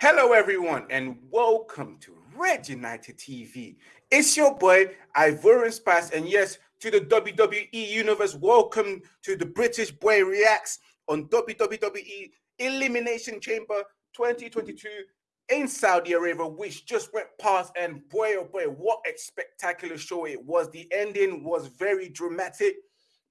Hello, everyone, and welcome to Red United TV. It's your boy Ivorian Spice, and yes, to the WWE Universe. Welcome to the British Boy Reacts on WWE Elimination Chamber 2022 in Saudi Arabia, which just went past. And boy, oh boy, what a spectacular show it was! The ending was very dramatic.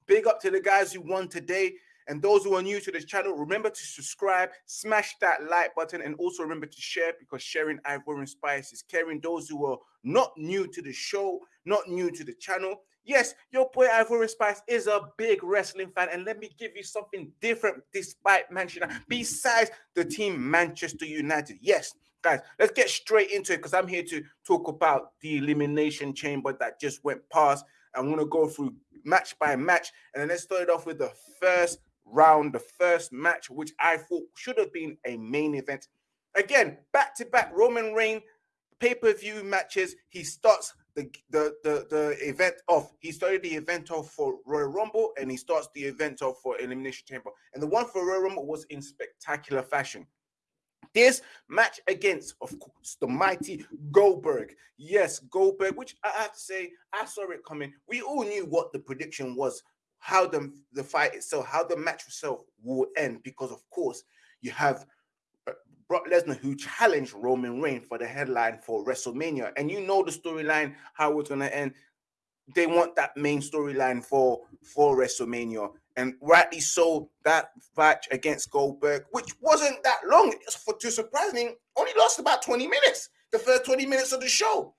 Big up to the guys who won today. And those who are new to this channel, remember to subscribe, smash that like button, and also remember to share because sharing Ivorian Spice is caring. Those who are not new to the show, not new to the channel, yes, your boy Ivorian Spice is a big wrestling fan. And let me give you something different despite Manchester, besides the team Manchester United. Yes, guys, let's get straight into it because I'm here to talk about the Elimination Chamber that just went past. I'm going to go through match by match. And then let's start it off with the first round, the first match, which I thought should have been a main event. Again, back to back Roman Reigns pay per view matches. He starts the, the the the event off. He started the event off for Royal Rumble, and he starts the event off for Elimination Chamber. And the one for Royal Rumble was in spectacular fashion. This match against, of course, the mighty Goldberg. Yes, Goldberg, which I have to say, I saw it coming. We all knew what the prediction was how the, the fight itself, how the match itself will end, because of course you have uh, Brock Lesnar who challenged Roman Reigns for the headline for WrestleMania, and you know the storyline how it's gonna end. They want that main storyline for for WrestleMania, and rightly so. That match against Goldberg, which wasn't that long, for to surprising, only lost about twenty minutes. The first twenty minutes of the show.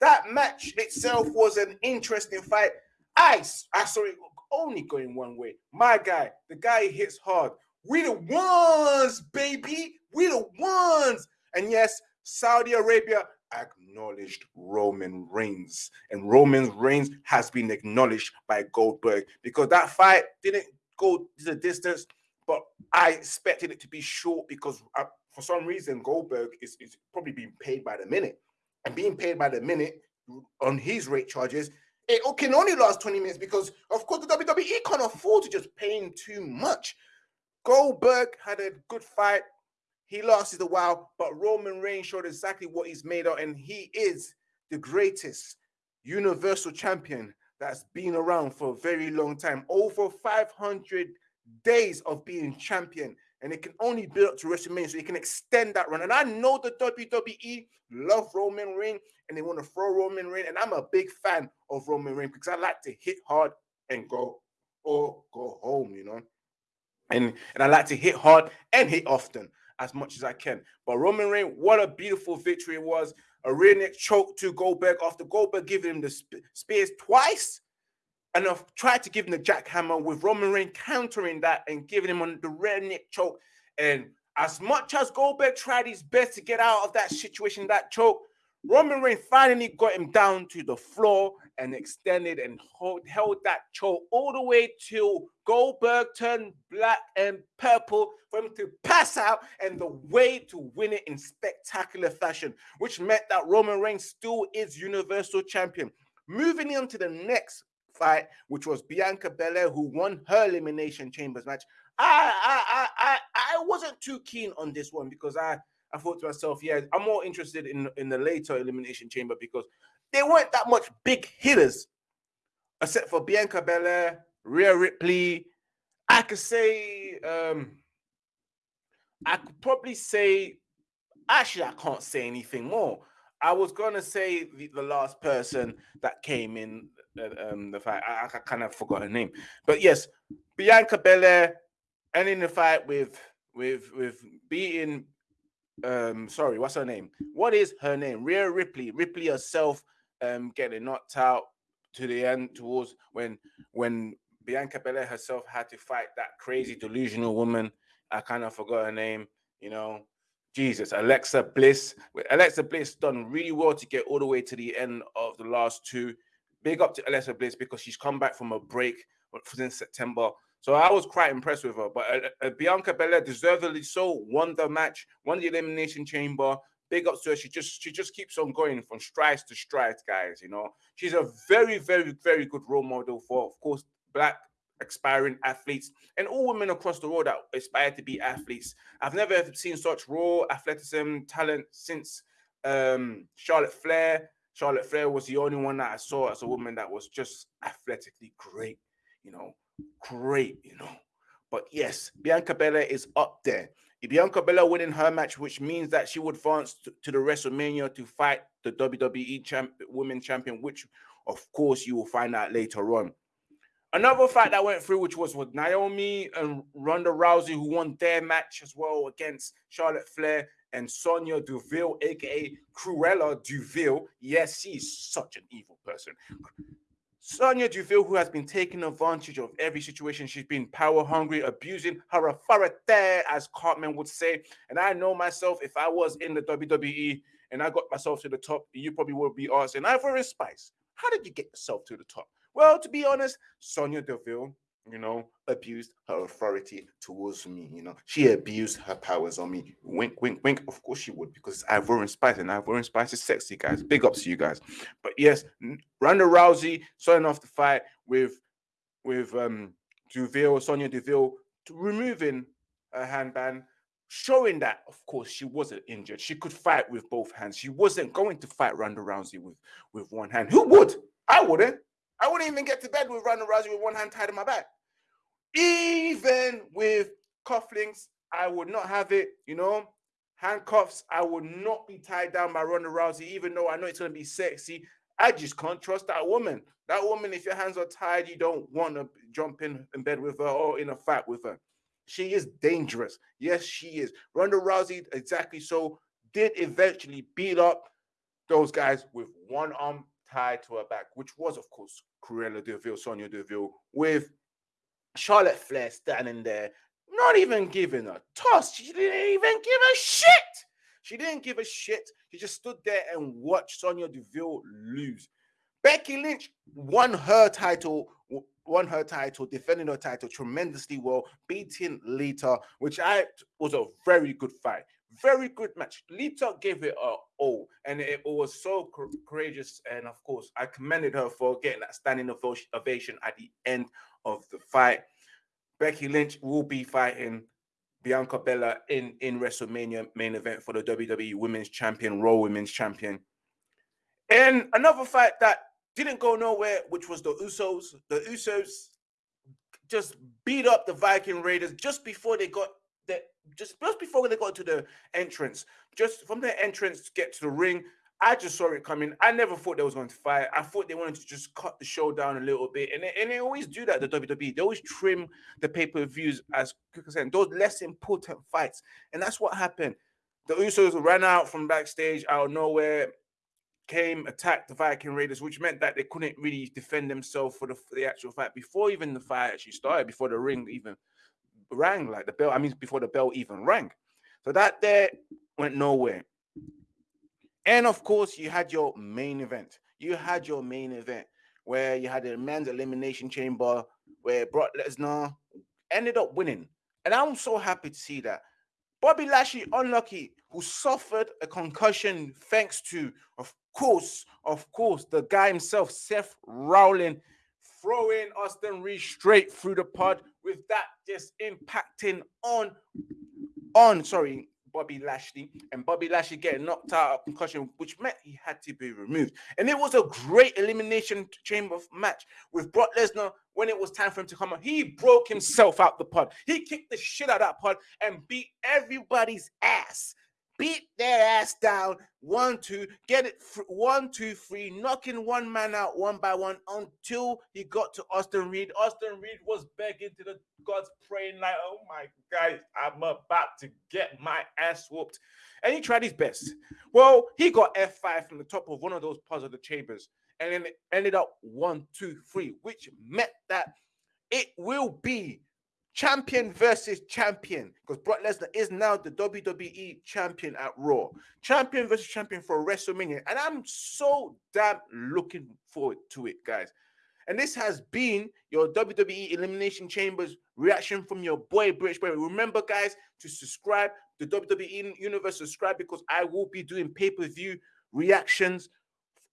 That match itself was an interesting fight. I, I saw it only going one way. My guy, the guy hits hard. We the ones, baby. We the ones. And yes, Saudi Arabia acknowledged Roman Reigns. And Roman Reigns has been acknowledged by Goldberg because that fight didn't go the distance, but I expected it to be short because uh, for some reason Goldberg is, is probably being paid by the minute. And being paid by the minute on his rate charges it can only last 20 minutes because, of course, the WWE can't afford to just pay him too much. Goldberg had a good fight. He lasted a while, but Roman Reigns showed exactly what he's made of, and he is the greatest universal champion that's been around for a very long time. Over 500 days of being champion and it can only build up to WrestleMania, so you can extend that run. And I know the WWE love Roman Reigns and they want to throw Roman Reigns, and I'm a big fan of Roman Reigns because I like to hit hard and go or go home, you know. And and I like to hit hard and hit often as much as I can. But Roman Reigns, what a beautiful victory it was. A rear neck choke to Goldberg after Goldberg giving him the sp spears twice and I've tried to give him the jackhammer with Roman Reigns countering that and giving him on the rear neck choke. And as much as Goldberg tried his best to get out of that situation, that choke, Roman Reigns finally got him down to the floor and extended and hold, held that choke all the way till Goldberg turned black and purple for him to pass out and the way to win it in spectacular fashion, which meant that Roman Reigns still is Universal Champion. Moving on to the next fight, which was Bianca Belair, who won her Elimination Chambers match. I, I, I, I, wasn't too keen on this one because I, I thought to myself, yeah, I'm more interested in in the later Elimination Chamber because there weren't that much big hitters, except for Bianca Belair, Rhea Ripley. I could say, um, I could probably say, actually, I can't say anything more. I was gonna say the, the last person that came in um, the fight. I, I kind of forgot her name, but yes, Bianca Belair ending the fight with with with beating. Um, sorry, what's her name? What is her name? Rhea Ripley. Ripley herself, um, getting knocked out to the end towards when when Bianca Belair herself had to fight that crazy delusional woman. I kind of forgot her name. You know, Jesus, Alexa Bliss. Alexa Bliss done really well to get all the way to the end of the last two big up to Alexa Bliss because she's come back from a break since September. So I was quite impressed with her. But uh, uh, Bianca Belair deservedly so won the match, won the elimination chamber. Big ups to her. She just she just keeps on going from strides to strides, guys. You know, she's a very, very, very good role model for, of course, black aspiring athletes and all women across the world that aspire to be athletes. I've never seen such raw athleticism talent since um, Charlotte Flair. Charlotte Flair was the only one that I saw as a woman that was just athletically great, you know, great, you know. But yes, Bianca Belair is up there. If Bianca Belair winning her match, which means that she would advance to, to the WrestleMania to fight the WWE champ, Women Champion, which of course you will find out later on. Another fight that went through, which was with Naomi and Ronda Rousey, who won their match as well against Charlotte Flair and Sonya Deville, aka Cruella Deville. Yes, she's such an evil person. Sonya Deville, who has been taking advantage of every situation, she's been power hungry, abusing her authority, as Cartman would say. And I know myself, if I was in the WWE and I got myself to the top, you probably would be asking, Ivory Spice, how did you get yourself to the top? Well, to be honest, Sonya Deville, you know, abused her authority towards me. You know, she abused her powers on me. Wink, wink, wink. Of course she would, because it's Ivorian Spice, and Ivorian Spice is sexy, guys. Big ups to you guys. But yes, Ronda Rousey starting off the fight with with um Deville, Sonya Deville, removing her handband, showing that, of course, she wasn't injured. She could fight with both hands. She wasn't going to fight Ronda Rousey with with one hand. Who would? I wouldn't. I wouldn't even get to bed with Ronda Rousey with one hand tied in my back. Even with cufflinks, I would not have it, you know. Handcuffs, I would not be tied down by Ronda Rousey, even though I know it's gonna be sexy. I just can't trust that woman. That woman, if your hands are tied, you don't want to jump in, in bed with her or in a fight with her. She is dangerous. Yes, she is. Ronda Rousey, exactly so, did eventually beat up those guys with one arm tied to her back, which was, of course, Cruella Deville, Sonya Deville, with Charlotte Flair standing there, not even giving a toss. She didn't even give a shit. She didn't give a shit. She just stood there and watched Sonya Deville lose. Becky Lynch won her title, won her title, defending her title tremendously well, beating Lita, which I was a very good fight. Very good match. Lita gave it a all, and it, was so courageous. And of course, I commended her for getting that standing ovation at the end of the fight. Becky Lynch will be fighting Bianca Belair in in WrestleMania main event for the WWE Women's Champion, Raw Women's Champion. And another fight that didn't go nowhere, which was the Usos. The Usos just beat up the Viking Raiders just before they got just just before they got to the entrance. Just from the entrance to get to the ring, I just saw it coming. I never thought they was going to fight. I thought they wanted to just cut the show down a little bit, and they, and they always do that. The WWE they always trim the pay per views as quick as those less important fights, and that's what happened. The Usos ran out from backstage out of nowhere, came attacked the Viking Raiders, which meant that they couldn't really defend themselves for the, for the actual fight before even the fight actually started, before the ring even rang, like the bell. I mean, before the bell even rang. So that there went nowhere. And of course, you had your main event. You had your main event where you had a men's elimination chamber where Brock Lesnar ended up winning. And I'm so happy to see that. Bobby Lashley, unlucky, who suffered a concussion thanks to, of course, of course, the guy himself, Seth Rollins, throwing Austin Reed straight through the pod with that just impacting on, on, sorry, Bobby Lashley, and Bobby Lashley getting knocked out of concussion, which meant he had to be removed. And it was a great elimination chamber match with Brock Lesnar. When it was time for him to come on, he broke himself out the pod. He kicked the shit out of that pod and beat everybody's ass beat their ass down. One, two, get it. One, two, three, knocking one man out one by one until he got to Austin Reed. Austin Reed was begging to the gods, praying like, "Oh my God, I'm about to get my ass whooped," and he tried his best. Well, he got F5 from the top of one of those parts of the chambers, and then it ended up one, two, three, which meant that it will be champion versus champion because Brock Lesnar is now the WWE champion at Raw. Champion versus champion for WrestleMania. And I'm so damn looking forward to it, guys. And this has been your WWE Elimination Chambers reaction from your boy, British Boy. Remember, guys, to subscribe to WWE Universe, subscribe because I will be doing pay per view reactions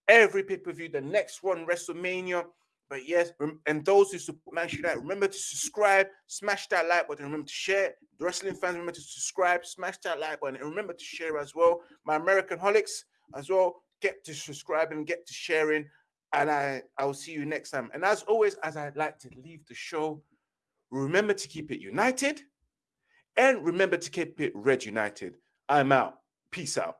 every pay per view. The next one, WrestleMania. But yes, and those who support Manchester United, remember to subscribe, smash that like button, remember to share. The wrestling fans, remember to subscribe, smash that like button, and remember to share as well. My American holics as well, get to subscribing, get to sharing, and I I will see you next time. And as always, as I like to leave the show, remember to keep it united, and remember to keep it red united. I'm out. Peace out.